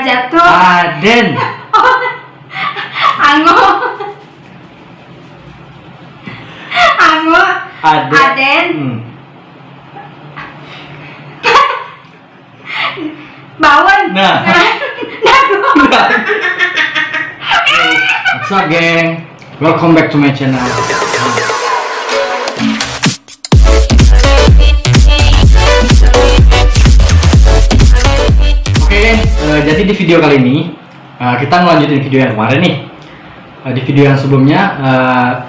Pajatu. Aden. Ango. Ango. Aden. Aden. Hmm. Bawon. Nah. Nago. What's up, geng? Welcome back to my channel. Di video kali ini eh, kita ngelanjutin video yang kemarin nih. Eh, di video yang sebelumnya,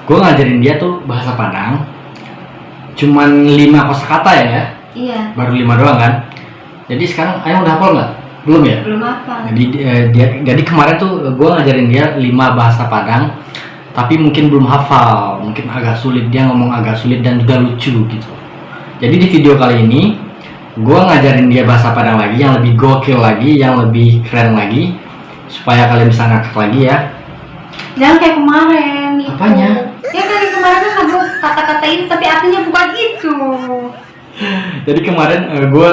gue ngajarin dia tuh bahasa Padang. Cuman 5 kosakata ya, ya. Iya. baru 5 doang kan. Jadi sekarang Ayang udah hafal nggak? Belum ya? Belum apa. Jadi eh, dia, jadi kemarin tuh gue ngajarin dia lima bahasa Padang, tapi mungkin belum hafal, mungkin agak sulit dia ngomong agak sulit dan juga lucu gitu. Jadi di video kali ini gue ngajarin dia bahasa Padang lagi yang lebih gokil lagi, yang lebih keren lagi, supaya kalian bisa ngakak lagi ya. Jangan kayak kemarin. itu. Apanya? Ya kan kemarin kan aku kata-kata itu tapi artinya bukan itu. Jadi kemarin gue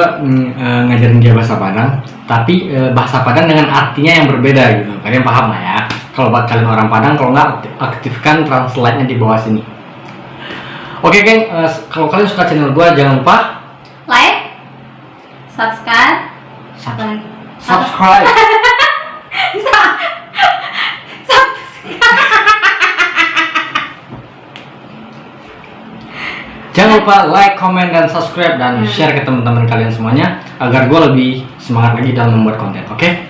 ngajarin dia bahasa Padang, tapi eh, bahasa Padang dengan artinya yang berbeda gitu. Kalian paham lah ya? Kalau buat kalian orang Padang, kalau nggak aktif- aktifkan translate-nya di bawah sini. Oke geng, eh, kalau kalian suka channel gue jangan lupa Like, subscribe. Jangan lupa like, comment, dan subscribe dan share ke teman-teman kalian semuanya agar gue lebih semangat lagi dalam membuat konten. Oke?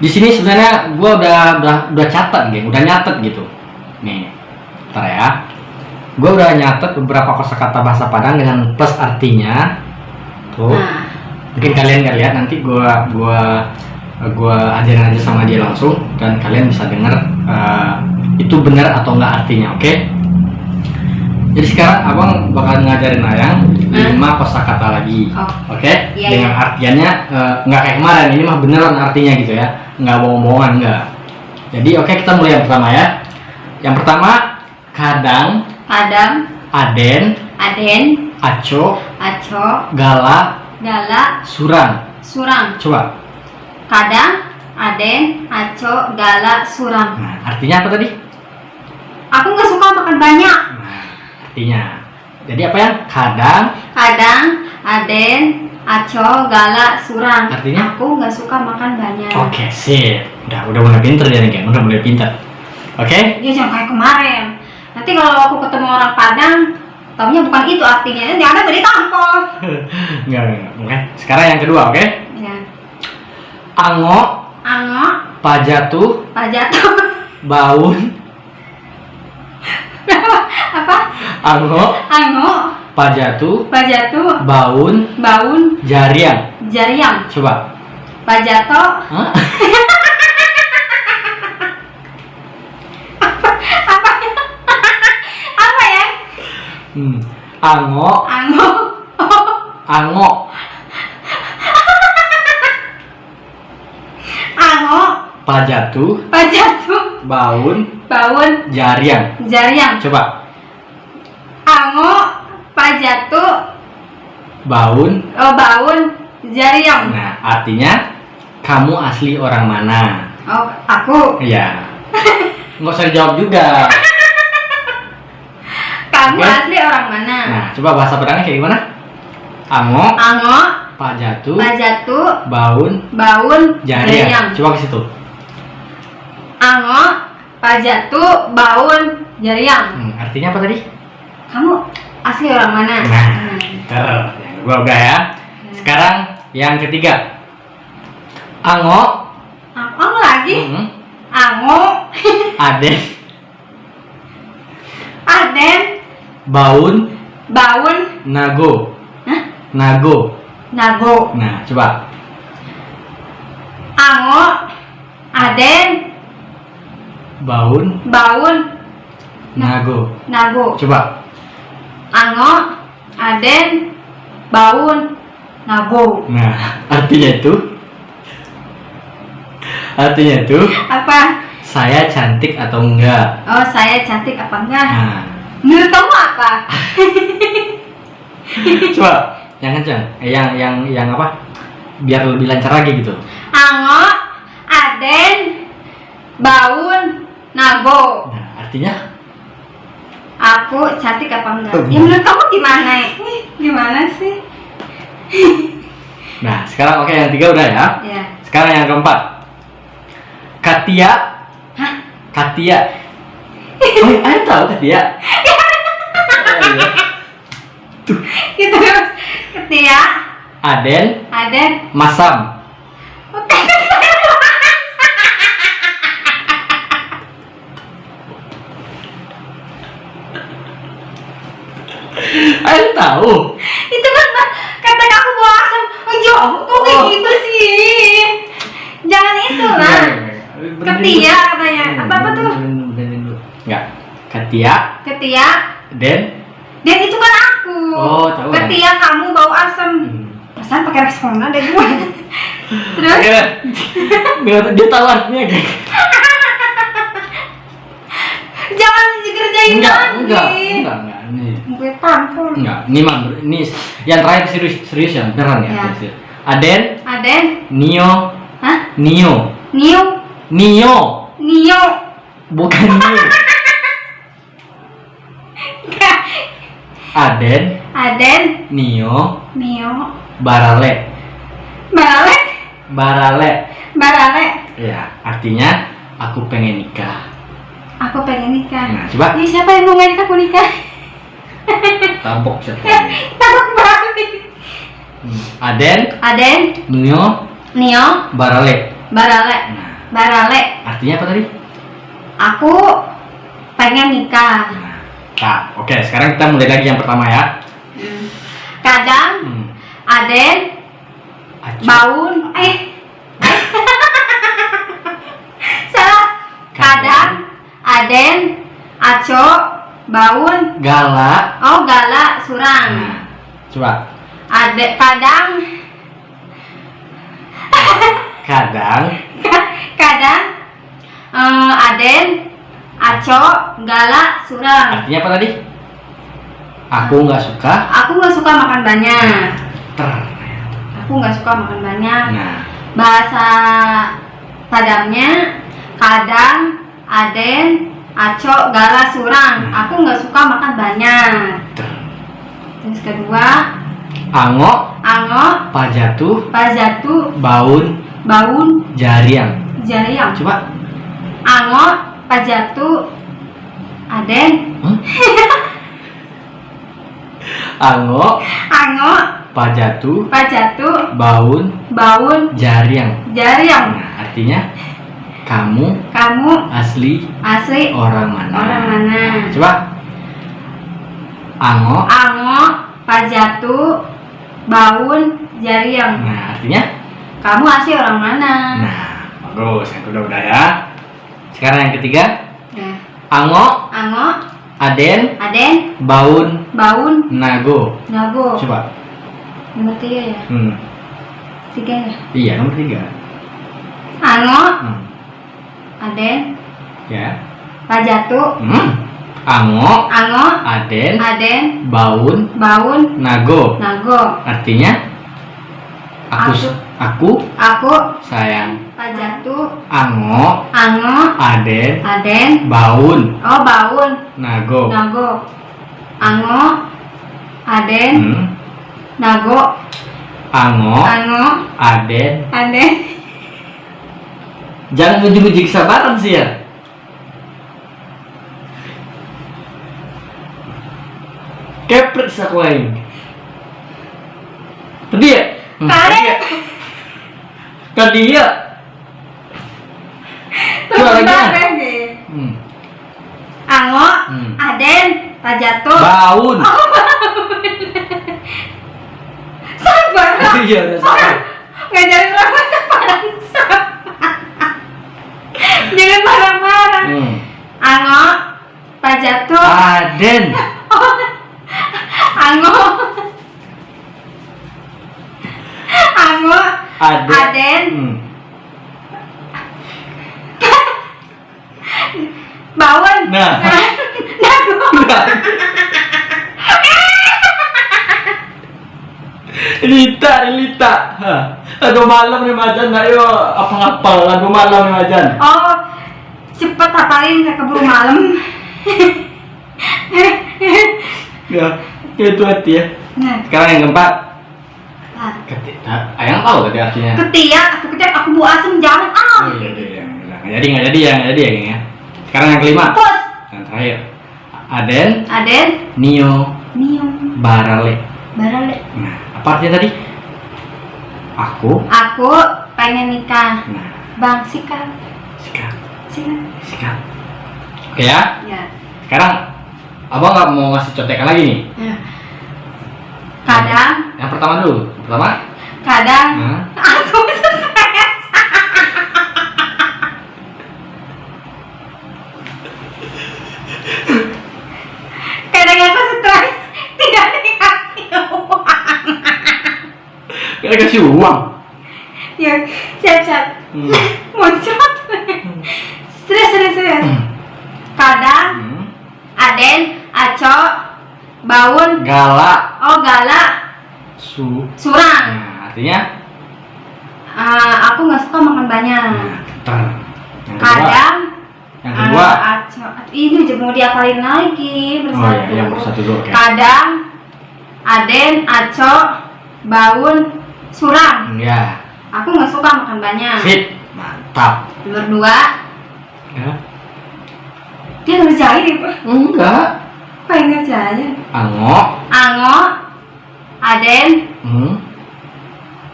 Di sini sebenarnya gue udah udah udah catat, geng, udah nyatet gitu. Nih, ntar ya. Gue udah nyatet beberapa kosakata bahasa Padang dengan plus artinya. Tuh, Nah, mungkin kalian nggak lihat nanti gue gua gua ajarin aja sama dia langsung dan kalian bisa denger eh, itu benar atau enggak artinya, oke? Jadi sekarang abang bakal ngajarin Ayang Hmm. lima kosakata lagi, Oh. oke? Iya, Dengan iya. artiannya eh, nggak kayak kemarin, ini mah beneran artinya gitu ya, nggak bohong-bohongan nggak. Jadi oke kita mulai yang pertama ya. Yang pertama kadang, Padang, aden, Aden, aco, Aco, gala, Gala, surang. Surang. Coba. Kadang, Aden, Aco, Gala, Surang. Nah, artinya apa tadi? Aku nggak suka makan banyak. Nah, artinya. Jadi apa yang kadang Kadang, Aden, Aco, Gala, Surang. Artinya? Aku nggak suka makan banyak. Oke, sip. Udah, udah mulai pinter dia nih. Udah mulai pinter. Oke? Dia jangan kayak kemarin. Nanti kalau aku ketemu orang Padang, taunya bukan itu artinya. Nanti ada beri tampol. Enggak, enggak. Sekarang yang kedua, oke? Ya. Ango, Ango, pajatu, Pajatuh. baun, Apa? ango, Ango, pajatu, Pajatuh, baun, Baun, jariang. Jariang, Coba. Pajato, Hah? apa ya? Hmm. Ango, Ango, ango, Ango, pajatu, Pajatuh, baun, Baun, jariang. Jariang, Coba. Ango, Pajatuh, Baun. oh Baun, Jariang. Nah, artinya kamu asli orang mana? Oh, aku, Iya. Nggak usah dijawab juga. kamu Oke. asli orang mana? Nah, coba bahasa Padangnya kayak gimana? Ango, Ango, pajatu, Pajatuh, baun, Baun, jariang. Coba ke situ. Ango, Pajatuh, Baun, Jariang. Hmm, artinya apa tadi? Kamu asli orang mana? Nah, Hmm. gua udah ya. Sekarang yang ketiga. Ango, Ango lagi? hmm, Ango, Aden, Aden, Baun, Baun, Nago. Hah? Nago. Nago. Nah, coba. Ango, Aden, Baun, Baun, Nago. Nago. Coba. Ango, Aden, Baun, Nago. Nah, artinya itu Artinya itu Apa? saya cantik atau enggak. Oh, saya cantik apa enggak? Nah, Menurut kamu apa? coba yang kencang. Eh, yang yang yang apa? Biar lebih lancar lagi gitu. Ango, Baun. Nago. Nah, artinya Aku cantik apa enggak? Oh, Ya menurut kamu gimana? Gimana sih? Nah, sekarang oke yang tiga udah ya. Ya. Sekarang yang keempat. Katia. Hah? Katia. Oh, ada tahu Katia? Oh, iya. Gitu. Ketia. Aden, Aden. Masam. Ada tahu? Itu kan kata aku bawa asam. Oh, jauh. Kok kayak Oh. gitu sih? Jangan itu lah. Ketia katanya. Apa apa tuh? Enggak. Katia, Ketia. Den. Dan itu kan aku. Oh, tahu kan? Ketia kamu bau asam. Hmm. Perasaan pakai responan deh gue. Terus Oke. Biar dia tahu artinya kayak. jangan dikerjain Enggak, lagi. enggak, enggak, enggak. Ini Gue tampol. enggak. Ini mah ini yang terakhir serius serius ya, beneran ya. Ya. serius. Aden, Aden. Nio, Hah? Nio, Nio. Nio, Nio. bukan Nio. Aden, Aden. Nio, Nio. Barale, Barale. Barale. Barale. Ya, artinya aku pengen nikah. Aku pengen nikah. Nah, coba Ih, siapa yang mau ngajak aku nikah? tampok siapa? Takut banget. Hmm. Aden, Aden. Nio, Nio. Barale. Barale. Nah, Barale. artinya apa tadi? Aku pengen nikah. Nah, nah, oke, sekarang kita mulai lagi yang pertama ya. Kadang Hmm. Aden Acu. baun eh salah kadang Aden Aco baun Gala. oh gala surang Nah, coba. Ade kadang Kadang kadang eh, Aden Aco gala surang artinya apa tadi? Aku nggak suka. aku nggak suka makan banyak Ter. aku nggak suka makan banyak Nah, bahasa Padamnya kadang Aden Aco Gala Surang Hmm. aku nggak suka makan banyak ter. terus kedua Ango, Ango Pajatu, Pazatu Baun, Baun Jariang. Jariang Coba. Ango Pajatu Aden Hmm? Ango, Ango Pajatu, Pajatu Baun, Baun Jariang. Jariang Nah, artinya kamu kamu asli asli orang mana? Orang mana? Coba. Ango. Ango Pajatu Baun Jariang Nah, artinya kamu asli orang mana Nah, bagus. Yang kedua udah ya. Sekarang yang ketiga, Nah, Ango, Ango, Aden, Aden, Baun, Baun, Nago. Nago. Coba. Nomor tiga ya? Hmm. Tiga ya? Iya, nomor tiga. Ango, Hmm. Aden, Ya. Pajatu, Hmm. Ango, Ango, Aden, Aden, Baun, Baun, Nago. Nago. Artinya aku Aku. aku Aku, sayang Pajatu, Ango, Ango, Aden, Aden, Baun, oh Baun, Nago. Nago. Ango, Aden, Hmm. Nago, Ango, Ango, Aden. Aden. Jangan uji-uji kesabaran sih ya. Kepret aku lain. Tadi ya? Hmm, tadi ya? Tadi ya? Lagi. Hmm. Ango, Hmm. Aden, Pajatu. Baun. Sabar. Iya udah sabar. Ngajarin orang sekarang Jangan marah-marah. Hmm. Ango, Pajatu, Aden. Ango, Ango, Aden. Aden, Hmm. Bawen, Nah. Nago, Lita, Lita. Hah. Aduh malam nih majan, ayo apa ngapal? Aduh malam nih majan. Oh, cepet hafalin kayak keburu malam Ya, itu hati ya. nah Sekarang yang keempat. ah. Ketika, ayang tahu tadi artinya. ketiak aku ketiak aku bu asem jangan ah Oh iya, iya, iya. Nggak jadi, nggak jadi ya, nggak jadi ya, geng ya. Sekarang yang kelima, Pus. yang terakhir. Aden, Aden Nio, Nio Barale. Barale Nah, apa artinya tadi? Aku. aku pengen nikah Nah, bang sikat sikat, sikat sikat. Oke ya. ya Sekarang, abang nggak mau ngasih contekan lagi nih. Ya. kadang Yang pertama dulu. Yang pertama. kadang Nah, aku stres kadang aku stres tidak dikasih uang kita kasih uang. ya siap siap Hmm. muncrat stres stres stres kadang Hmm. Aden Aco Baun Galak Oh Gala su. Surang Nah, artinya. Eh, aku nggak suka makan banyak Nah, kadang Yang kedua. Aco ini mau diapalin lagi Oh bersatu iya, yang bersatu dulu. Oke. kadang Aden Aco Baun Surang Hmm, Ya. aku nggak suka makan banyak Sip. Mantap. nomor dua Ya. dia ngerjain itu Enggak. apa yang ngerjain Ango. Ango Aden Hmm.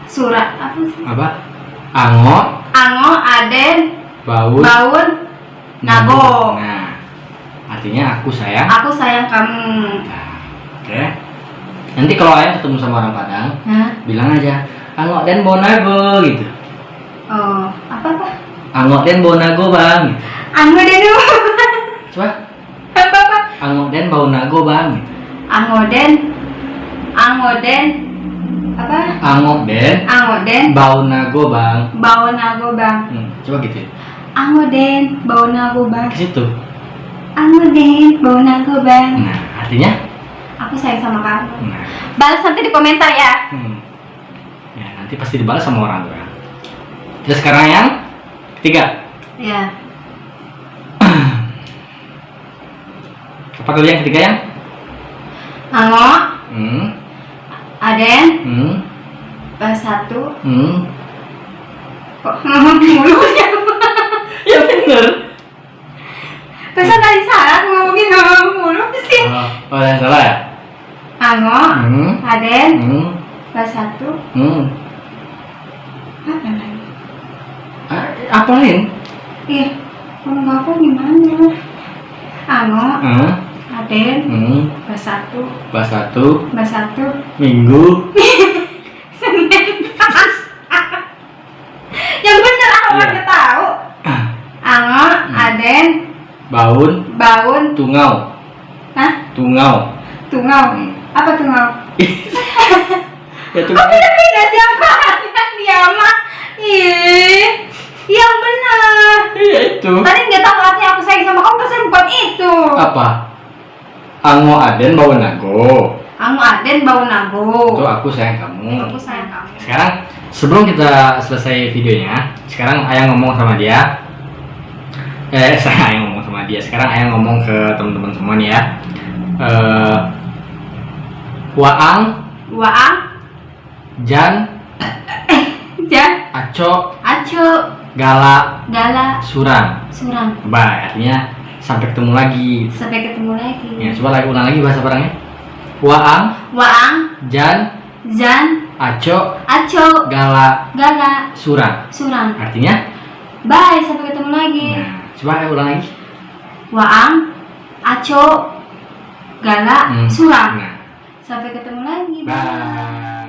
Surat apa sih Apa? Ango. Ango Aden Baut. Baun Nago Nah. Artinya aku sayang. aku sayang kamu Nah, Oke. Nanti kalau ayah ketemu sama orang Padang, Hah? bilang aja Angok dan Bonago gitu. oh apa apa Angok dan Bonago bang. Gitu. Ango deh dulu Coba. apa apa Angok dan Bonago bang. Gitu. Angoden Angoden apa Angok dan Angoden Baunago bang. bau nago bang Hmm, coba gitu. ya. Angoden bau nago bang Ke situ. Angoden bau nago bang Nah, artinya. Aku sayang sama kamu Nah. balas nanti di komentar ya Hmm. Ya, nanti pasti dibalas sama orang tua. Terus sekarang yang ketiga. ya Apa tadi yang ketiga yang? Ango Hmm. Aden Hmm. bahas satu Hmm. kok ngomong mulutnya Ya bener. Masa tadi salah ngomongin ngomong mulut sih Oh, oh yang salah ya? Ango Hmm. Aden Hmm. bahas satu Hmm. apa lagi Ah, apa lain? Ih, kalau gimana? Ango, Hmm. Aden, Hmm. bahas satu, Bahas satu bahas satu, minggu. Senin. Yang bener aku Iya. nggak tahu. Ango, Aden, Baun. Baun, Tungau. Hah? Tungau. Tungau. Hmm. Apa? Ya Kok tungau. beda-beda siapa? Dia mah. Ih, yang benar. Iya itu. Tadi nggak tahu artinya aku sayang sama kamu, pesan bukan itu. Apa? Ango Aden bawa nago. Ango, Aden, Itu Nago. aku sayang kamu. Aku sayang kamu. Sekarang sebelum kita selesai videonya, sekarang ayah ngomong sama dia. Eh, saya ayah ngomong sama dia. Sekarang ayah ngomong ke teman-teman semua nih ya. Eh, Waang, Waang, Jan, Jan, Aco, Aco, Gala, Gala, Surang. Surang. Bye. Artinya sampai ketemu lagi. Sampai ketemu lagi. Ya, coba lagi ulang lagi bahasa barangnya. Waang, Waang, Jan, Jan, Aco, Aco, Gala, Gala, Surang. Surang. Artinya, Bye, sampai ketemu lagi. nah, coba ulang lagi. Waang, Aco, Gala, Hmm. Surang. Nah, Sampai ketemu lagi. bye.